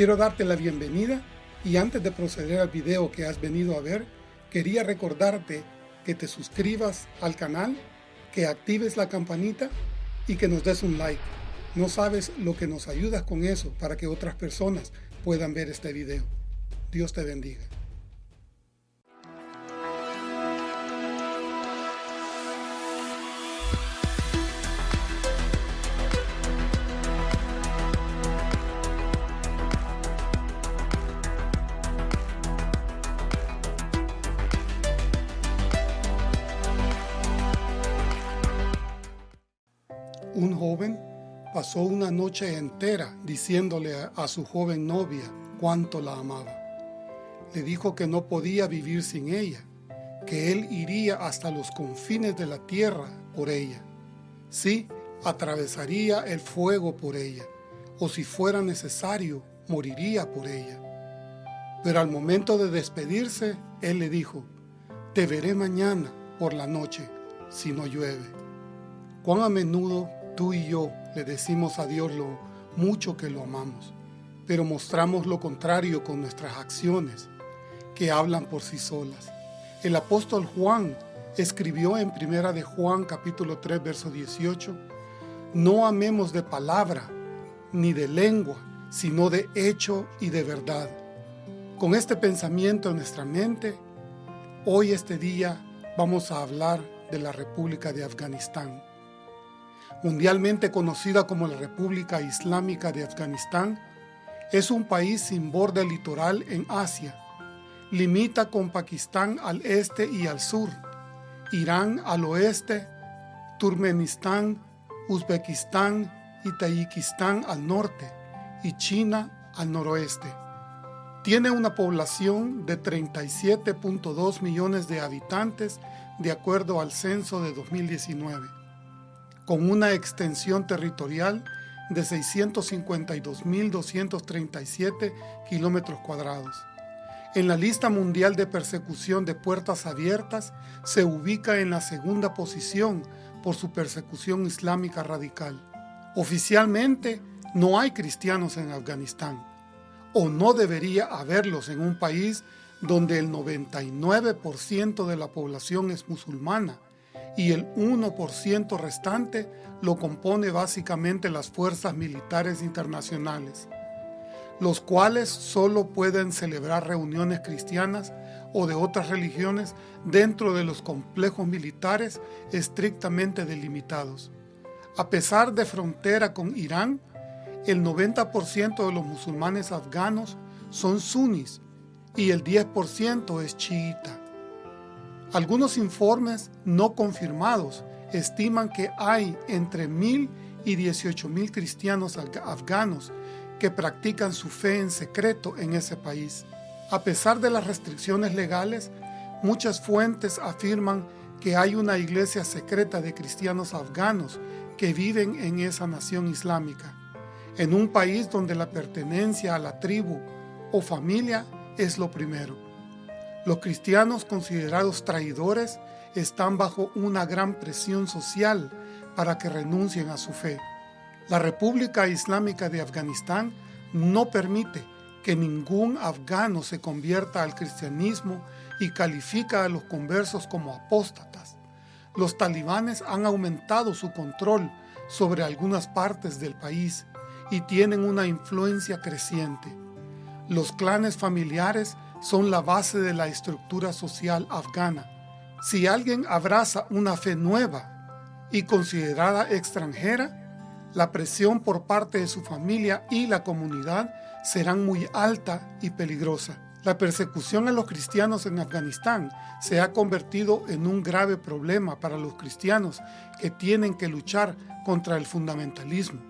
Quiero darte la bienvenida y antes de proceder al video que has venido a ver, quería recordarte que te suscribas al canal, que actives la campanita y que nos des un like. No sabes lo que nos ayudas con eso para que otras personas puedan ver este video. Dios te bendiga. Pasó una noche entera diciéndole a, su joven novia cuánto la amaba. Le dijo que no podía vivir sin ella, que él iría hasta los confines de la tierra por ella. Sí, atravesaría el fuego por ella, o si fuera necesario, moriría por ella. Pero al momento de despedirse, él le dijo, te veré mañana por la noche, si no llueve. Cuán a menudo tú y yo le decimos a Dios lo mucho que lo amamos, pero mostramos lo contrario con nuestras acciones, que hablan por sí solas. El apóstol Juan escribió en primera de Juan capítulo 3 verso 18, no amemos de palabra, ni de lengua, sino de hecho y de verdad. Con este pensamiento en nuestra mente, hoy este día vamos a hablar de la República de Afganistán mundialmente conocida como la República Islámica de Afganistán, es un país sin borde litoral en Asia. Limita con Pakistán al este y al sur, Irán al oeste, Turkmenistán, Uzbekistán y Tayikistán al norte y China al noroeste. Tiene una población de 37.2 millones de habitantes de acuerdo al censo de 2019 con una extensión territorial de 652.237 kilómetros cuadrados. En la lista mundial de persecución de puertas abiertas se ubica en la segunda posición por su persecución islámica radical. Oficialmente no hay cristianos en Afganistán, o no debería haberlos en un país donde el 99% de la población es musulmana y el 1% restante lo compone básicamente las fuerzas militares internacionales, los cuales solo pueden celebrar reuniones cristianas o de otras religiones dentro de los complejos militares estrictamente delimitados. A pesar de frontera con Irán, el 90% de los musulmanes afganos son sunis y el 10% es chiita. Algunos informes no confirmados estiman que hay entre mil y dieciocho mil cristianos afganos que practican su fe en secreto en ese país. A pesar de las restricciones legales, muchas fuentes afirman que hay una iglesia secreta de cristianos afganos que viven en esa nación islámica, en un país donde la pertenencia a la tribu o familia es lo primero. Los cristianos considerados traidores están bajo una gran presión social para que renuncien a su fe. La República Islámica de Afganistán no permite que ningún afgano se convierta al cristianismo y califica a los conversos como apóstatas. Los talibanes han aumentado su control sobre algunas partes del país y tienen una influencia creciente. Los clanes familiares son la base de la estructura social afgana. Si alguien abraza una fe nueva y considerada extranjera, la presión por parte de su familia y la comunidad serán muy alta y peligrosa. La persecución a los cristianos en Afganistán se ha convertido en un grave problema para los cristianos que tienen que luchar contra el fundamentalismo,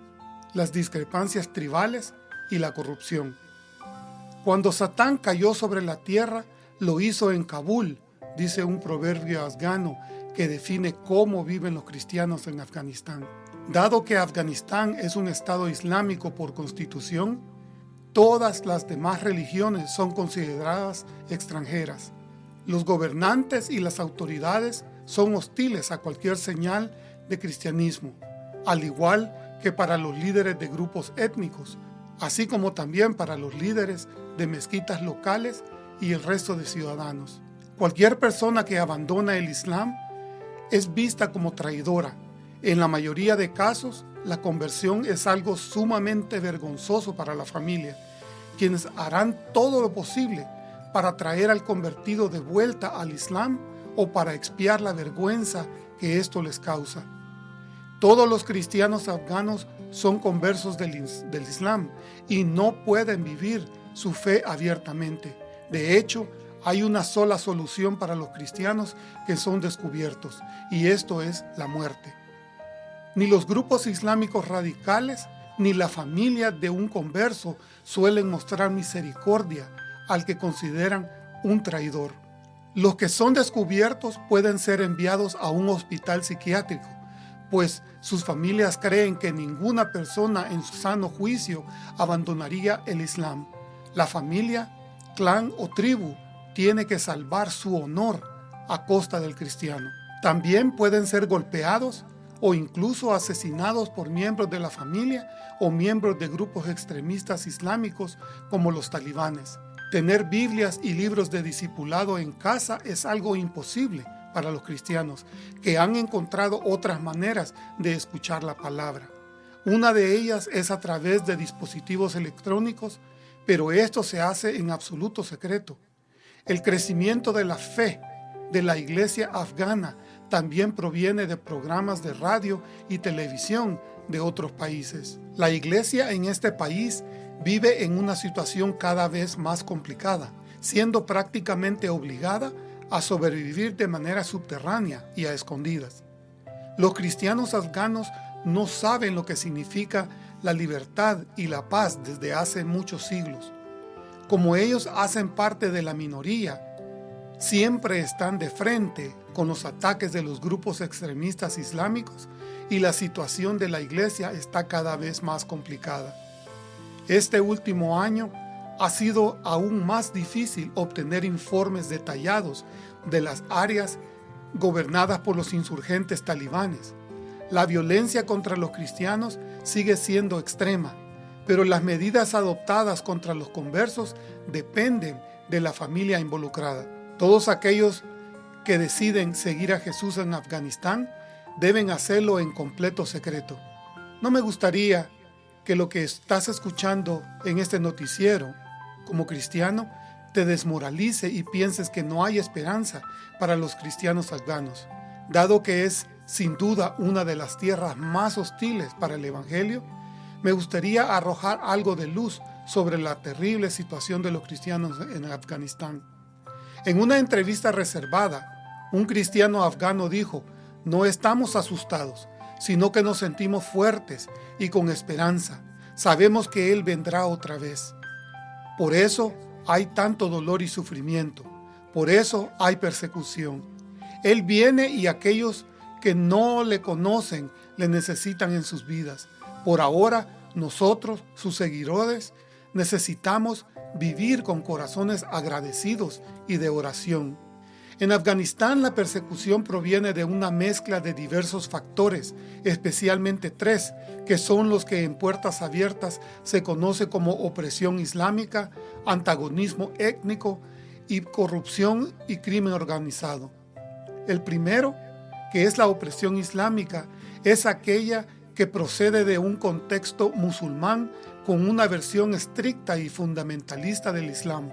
las discrepancias tribales y la corrupción. Cuando Satán cayó sobre la tierra, lo hizo en Kabul, dice un proverbio afgano que define cómo viven los cristianos en Afganistán. Dado que Afganistán es un estado islámico por constitución, todas las demás religiones son consideradas extranjeras. Los gobernantes y las autoridades son hostiles a cualquier señal de cristianismo, al igual que para los líderes de grupos étnicos, así como también para los líderes de mezquitas locales y el resto de ciudadanos. Cualquier persona que abandona el Islam es vista como traidora. En la mayoría de casos, la conversión es algo sumamente vergonzoso para la familia, quienes harán todo lo posible para traer al convertido de vuelta al Islam o para expiar la vergüenza que esto les causa. Todos los cristianos afganos son conversos del, del, Islam y no pueden vivir su fe abiertamente. De hecho, hay una sola solución para los cristianos que son descubiertos, y esto es la muerte. Ni los grupos islámicos radicales ni la familia de un converso suelen mostrar misericordia al que consideran un traidor. Los que son descubiertos pueden ser enviados a un hospital psiquiátrico, pues sus familias creen que ninguna persona en su sano juicio abandonaría el Islam. La familia, clan o tribu tiene que salvar su honor a costa del cristiano. También pueden ser golpeados o incluso asesinados por miembros de la familia o miembros de grupos extremistas islámicos como los talibanes. Tener Biblias y libros de discipulado en casa es algo imposible para los cristianos, que han encontrado otras maneras de escuchar la palabra. Una de ellas es a través de dispositivos electrónicos, pero esto se hace en absoluto secreto. El crecimiento de la fe de la iglesia afgana también proviene de programas de radio y televisión de otros países. La iglesia en este país vive en una situación cada vez más complicada, siendo prácticamente obligada a sobrevivir de manera subterránea y a escondidas. Los cristianos afganos no saben lo que significa la libertad y la paz desde hace muchos siglos. Como ellos hacen parte de la minoría, siempre están de frente con los ataques de los grupos extremistas islámicos y la situación de la iglesia está cada vez más complicada. Este último año ha sido aún más difícil obtener informes detallados de las áreas gobernadas por los insurgentes talibanes. La violencia contra los cristianos sigue siendo extrema, pero las medidas adoptadas contra los conversos dependen de la familia involucrada. Todos aquellos que deciden seguir a Jesús en Afganistán deben hacerlo en completo secreto. No me gustaría que lo que estás escuchando en este noticiero como cristiano te desmoralice y pienses que no hay esperanza para los cristianos afganos, dado que es sin duda una de las tierras más hostiles para el Evangelio, me gustaría arrojar algo de luz sobre la terrible situación de los cristianos en Afganistán. En una entrevista reservada, un cristiano afgano dijo, no estamos asustados, sino que nos sentimos fuertes y con esperanza. Sabemos que Él vendrá otra vez. Por eso hay tanto dolor y sufrimiento. Por eso hay persecución. Él viene y aquellos que no le conocen le necesitan en sus vidas. Por ahora, nosotros, sus seguidores, necesitamos vivir con corazones agradecidos y de oración. En Afganistán la persecución proviene de una mezcla de diversos factores, especialmente tres, que son los que en puertas abiertas se conoce como opresión islámica, antagonismo étnico y corrupción y crimen organizado. El primero, que es la opresión islámica, es aquella que procede de un contexto musulmán con una versión estricta y fundamentalista del Islam.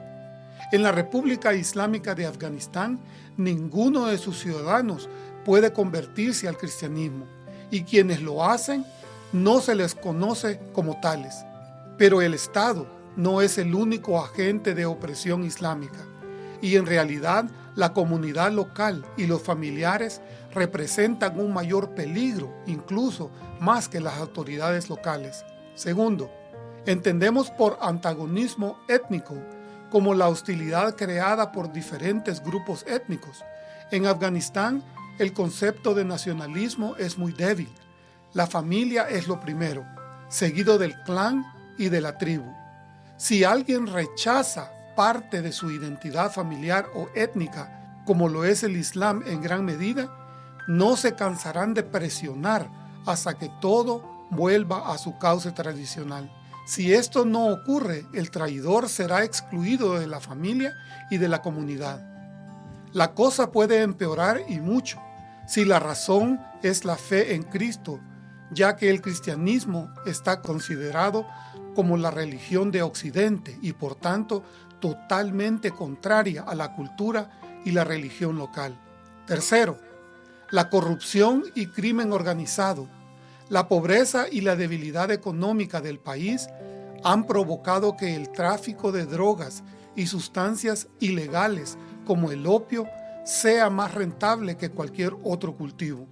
En la República Islámica de Afganistán, ninguno de sus ciudadanos puede convertirse al cristianismo y quienes lo hacen no se les conoce como tales. Pero el Estado no es el único agente de opresión islámica y en realidad la comunidad local y los familiares representan un mayor peligro, incluso más que las autoridades locales. Segundo, entendemos por antagonismo étnico como la hostilidad creada por diferentes grupos étnicos. En Afganistán, el concepto de nacionalismo es muy débil. La familia es lo primero, seguido del clan y de la tribu. Si alguien rechaza parte de su identidad familiar o étnica, como lo es el Islam en gran medida, no se cansarán de presionar hasta que todo vuelva a su cauce tradicional. Si esto no ocurre, el traidor será excluido de la familia y de la comunidad. La cosa puede empeorar y mucho si la razón es la fe en Cristo, ya que el cristianismo está considerado como la religión de Occidente y por tanto totalmente contraria a la cultura y la religión local. Tercero, la corrupción y crimen organizado, la pobreza y la debilidad económica del país han provocado que el tráfico de drogas y sustancias ilegales como el opio sea más rentable que cualquier otro cultivo.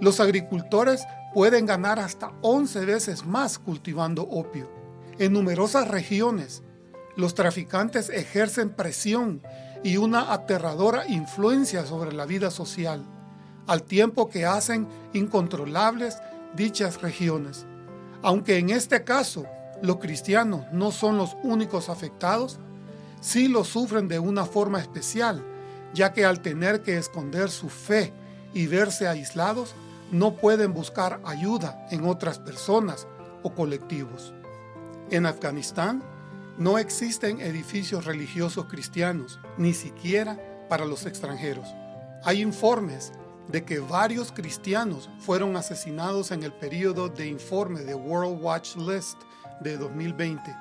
Los agricultores pueden ganar hasta 11 veces más cultivando opio. En numerosas regiones, los traficantes ejercen presión y una aterradora influencia sobre la vida social, al tiempo que hacen incontrolables dichas regiones. Aunque en este caso los cristianos no son los únicos afectados, sí lo sufren de una forma especial, ya que al tener que esconder su fe y verse aislados, no pueden buscar ayuda en otras personas o colectivos. En Afganistán no existen edificios religiosos cristianos, ni siquiera para los extranjeros. Hay informes de que varios cristianos fueron asesinados en el periodo de informe de World Watch List de 2020,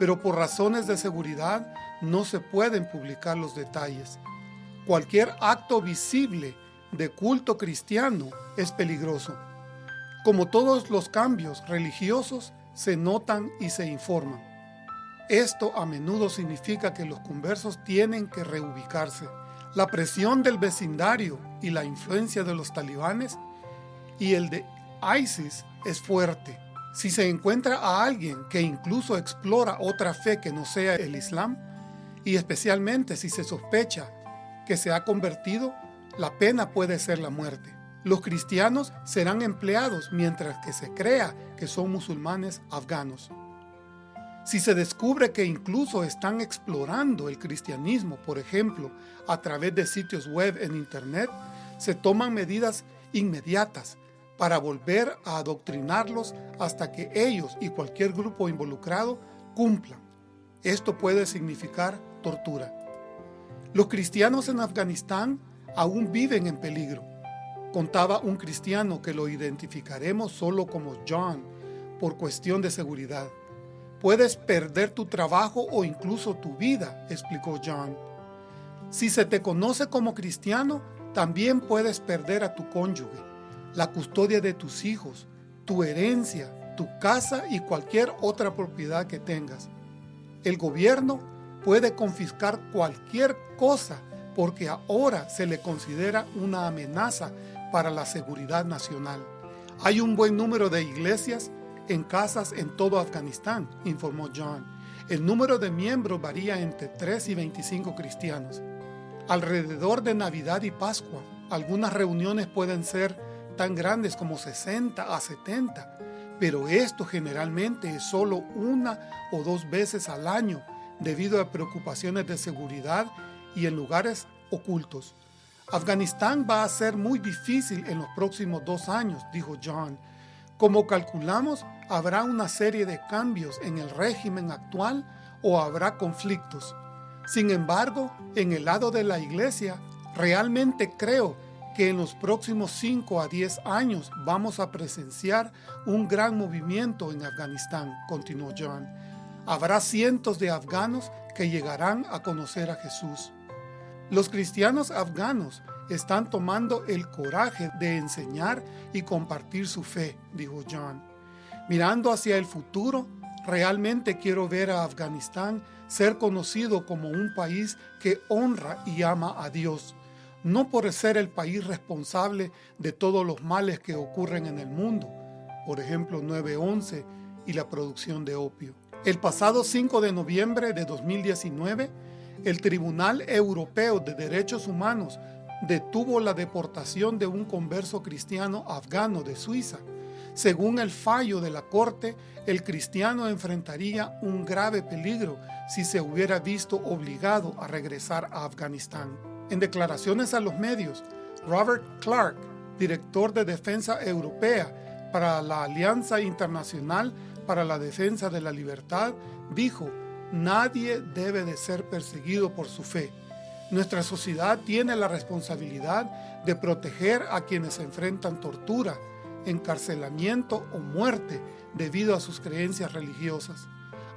pero por razones de seguridad no se pueden publicar los detalles. Cualquier acto visible de culto cristiano es peligroso. Como todos los cambios religiosos, se notan y se informan. Esto a menudo significa que los conversos tienen que reubicarse. La presión del vecindario y la influencia de los talibanes y el de ISIS es fuerte. Si se encuentra a alguien que incluso explora otra fe que no sea el Islam, y especialmente si se sospecha que se ha convertido, la pena puede ser la muerte. Los cristianos serán empleados mientras que se crea que son musulmanes afganos. Si se descubre que incluso están explorando el cristianismo, por ejemplo, a través de sitios web en Internet, se toman medidas inmediatas para volver a adoctrinarlos hasta que ellos y cualquier grupo involucrado cumplan. Esto puede significar tortura. Los cristianos en Afganistán aún viven en peligro. Contaba un cristiano que lo identificaremos solo como John por cuestión de seguridad. Puedes perder tu trabajo o incluso tu vida, explicó John. Si se te conoce como cristiano, también puedes perder a tu cónyuge, la custodia de tus hijos, tu herencia, tu casa y cualquier otra propiedad que tengas. El gobierno puede confiscar cualquier cosa porque ahora se le considera una amenaza para la seguridad nacional. Hay un buen número de iglesias en casas en todo Afganistán, informó John. El número de miembros varía entre 3 y 25 cristianos. Alrededor de Navidad y Pascua, algunas reuniones pueden ser tan grandes como 60 a 70, pero esto generalmente es solo una o dos veces al año debido a preocupaciones de seguridad y en lugares ocultos. Afganistán va a ser muy difícil en los próximos dos años, dijo John, como calculamos, habrá una serie de cambios en el régimen actual o habrá conflictos. Sin embargo, en el lado de la iglesia, realmente creo que en los próximos 5 a 10 años vamos a presenciar un gran movimiento en Afganistán, continuó John. Habrá cientos de afganos que llegarán a conocer a Jesús. Los cristianos afganos están tomando el coraje de enseñar y compartir su fe, dijo John. Mirando hacia el futuro, realmente quiero ver a Afganistán ser conocido como un país que honra y ama a Dios, no por ser el país responsable de todos los males que ocurren en el mundo, por ejemplo 9-11 y la producción de opio. El pasado 5 de noviembre de 2019, el Tribunal Europeo de Derechos Humanos detuvo la deportación de un converso cristiano afgano de Suiza. Según el fallo de la corte, el cristiano enfrentaría un grave peligro si se hubiera visto obligado a regresar a Afganistán. En declaraciones a los medios, Robert Clark, director de Defensa Europea para la Alianza Internacional para la defensa de la libertad, dijo, nadie debe de ser perseguido por su fe. Nuestra sociedad tiene la responsabilidad de proteger a quienes enfrentan tortura, encarcelamiento o muerte debido a sus creencias religiosas.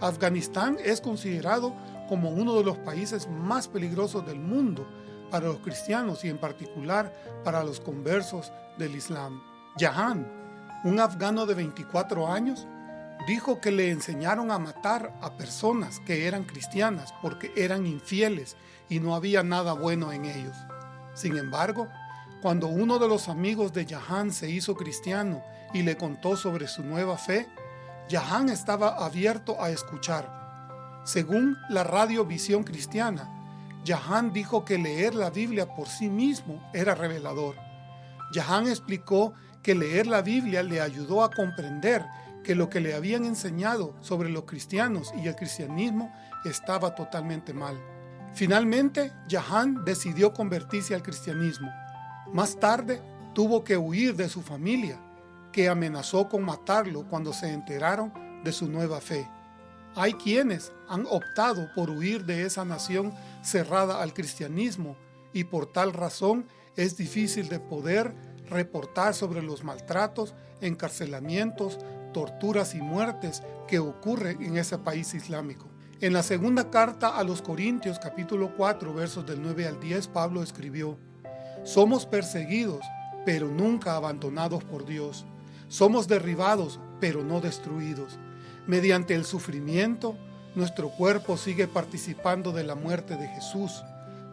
Afganistán es considerado como uno de los países más peligrosos del mundo para los cristianos y en particular para los conversos del Islam. Jahan, un afgano de 24 años, dijo que le enseñaron a matar a personas que eran cristianas porque eran infieles y no había nada bueno en ellos. Sin embargo, cuando uno de los amigos de Jahan se hizo cristiano y le contó sobre su nueva fe, Jahan estaba abierto a escuchar. Según la radio Visión Cristiana, Jahan dijo que leer la Biblia por sí mismo era revelador. Jahan explicó que leer la Biblia le ayudó a comprender que lo que le habían enseñado sobre los cristianos y el cristianismo estaba totalmente mal. Finalmente, Jahan decidió convertirse al cristianismo. Más tarde, tuvo que huir de su familia, que amenazó con matarlo cuando se enteraron de su nueva fe. Hay quienes han optado por huir de esa nación cerrada al cristianismo y por tal razón es difícil de poder reportar sobre los maltratos, encarcelamientos, torturas y muertes que ocurren en ese país islámico. En la segunda carta a los Corintios capítulo 4 versos del 9 al 10 Pablo escribió, Somos perseguidos, pero nunca abandonados por Dios. Somos derribados, pero no destruidos. Mediante el sufrimiento, nuestro cuerpo sigue participando de la muerte de Jesús,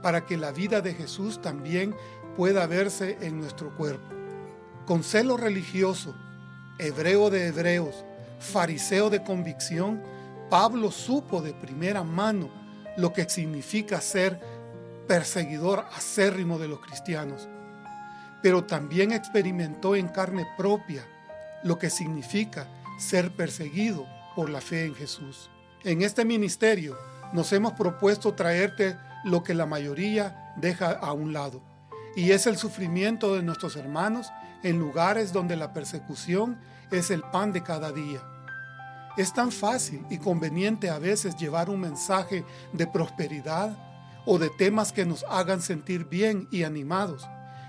para que la vida de Jesús también pueda verse en nuestro cuerpo. Con celo religioso, hebreo de hebreos, fariseo de convicción, Pablo supo de primera mano lo que significa ser perseguidor acérrimo de los cristianos, pero también experimentó en carne propia lo que significa ser perseguido por la fe en Jesús. En este ministerio nos hemos propuesto traerte lo que la mayoría deja a un lado, y es el sufrimiento de nuestros hermanos en lugares donde la persecución es el pan de cada día. Es tan fácil y conveniente a veces llevar un mensaje de prosperidad o de temas que nos hagan sentir bien y animados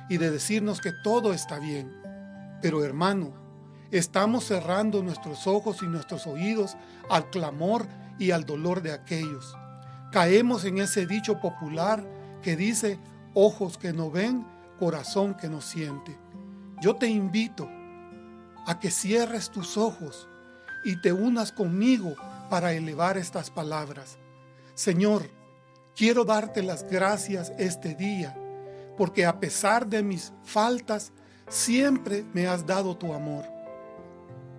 y de decirnos que todo está bien. Pero hermano, estamos cerrando nuestros ojos y nuestros oídos al clamor y al dolor de aquellos. Caemos en ese dicho popular que dice, ojos que no ven, corazón que no siente. Yo te invito a que cierres tus ojos y te unas conmigo para elevar estas palabras. Señor, quiero darte las gracias este día, porque a pesar de mis faltas, siempre me has dado tu amor.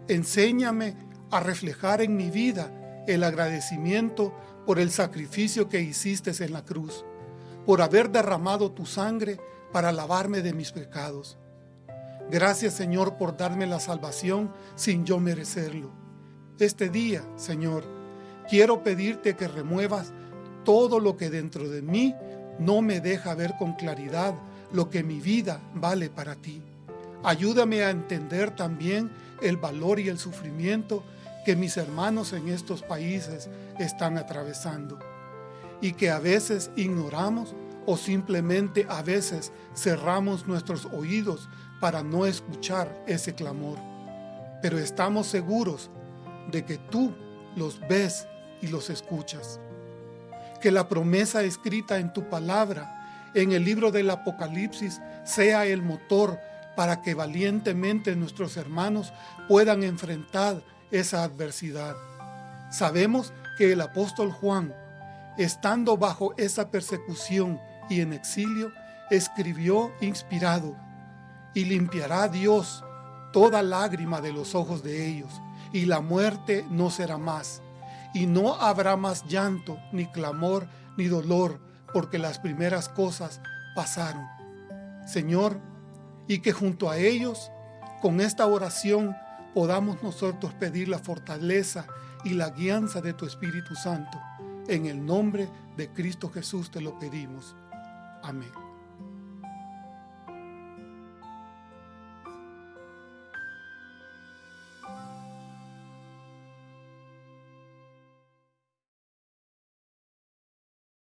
Enséñame a reflejar en mi vida el agradecimiento por el sacrificio que hiciste en la cruz, por haber derramado tu sangre para lavarme de mis pecados. Gracias Señor por darme la salvación sin yo merecerlo. Este día, Señor, quiero pedirte que remuevas todo lo que dentro de mí no me deja ver con claridad lo que mi vida vale para ti. Ayúdame a entender también el valor y el sufrimiento que mis hermanos en estos países están atravesando y que a veces ignoramos o simplemente a veces cerramos nuestros oídos para no escuchar ese clamor. Pero estamos seguros de que tú los ves y los escuchas. Que la promesa escrita en tu palabra, en el libro del Apocalipsis, sea el motor para que valientemente nuestros hermanos puedan enfrentar esa adversidad. Sabemos que el apóstol Juan, estando bajo esa persecución y en exilio, escribió inspirado, y limpiará Dios toda lágrima de los ojos de ellos, y la muerte no será más, y no habrá más llanto, ni clamor, ni dolor, porque las primeras cosas pasaron. Señor, y que junto a ellos, con esta oración, podamos nosotros pedir la fortaleza y la guianza de tu Espíritu Santo. En el nombre de Cristo Jesús te lo pedimos. Amén.